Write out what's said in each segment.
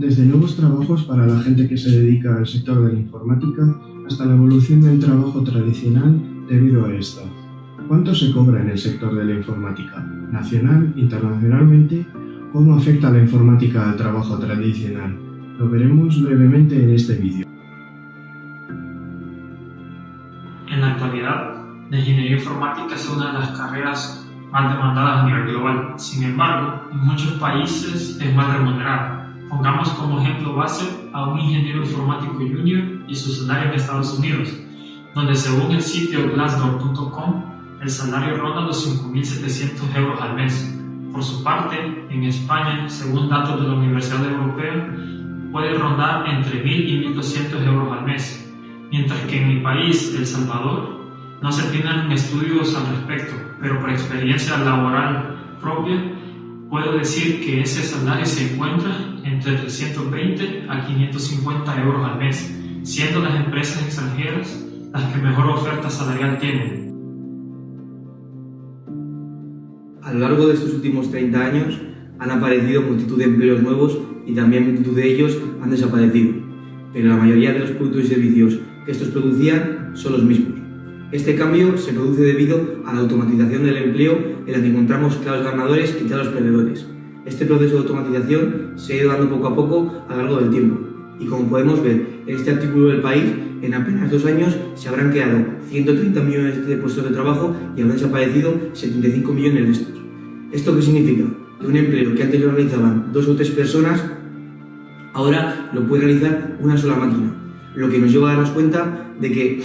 Desde nuevos trabajos para la gente que se dedica al sector de la informática hasta la evolución del trabajo tradicional debido a esta. ¿Cuánto se cobra en el sector de la informática? ¿Nacional, internacionalmente? ¿Cómo afecta la informática al trabajo tradicional? Lo veremos brevemente en este vídeo. En la actualidad, la ingeniería informática es una de las carreras más demandadas a nivel global. Sin embargo, en muchos países es más remunerada. Pongamos como ejemplo base a un ingeniero informático junior y su salario en Estados Unidos, donde según el sitio glassdoor.com, el salario ronda los 5.700 euros al mes. Por su parte, en España, según datos de la Universidad Europea, puede rondar entre 1.000 y 1.200 euros al mes, mientras que en mi país, El Salvador, no se tienen estudios al respecto, pero por experiencia laboral propia, puedo decir que ese salario se encuentra entre 320 a 550 euros al mes, siendo las empresas extranjeras las que mejor oferta salarial tienen. A lo largo de estos últimos 30 años han aparecido multitud de empleos nuevos y también multitud de ellos han desaparecido, pero la mayoría de los productos y servicios que estos producían son los mismos. Este cambio se produce debido a la automatización del empleo en la que encontramos claros ganadores y claros perdedores. Este proceso de automatización se ha ido dando poco a poco a lo largo del tiempo y como podemos ver en este artículo del país, en apenas dos años se habrán creado 130 millones de puestos de trabajo y habrán desaparecido 75 millones de estos. ¿Esto qué significa? Que un empleo que antes lo realizaban dos o tres personas, ahora lo puede realizar una sola máquina, lo que nos lleva a darnos cuenta de que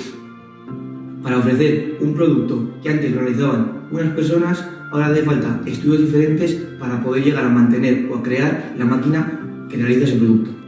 para ofrecer un producto que antes realizaban unas personas, ahora hace falta estudios diferentes para poder llegar a mantener o a crear la máquina que realiza ese producto.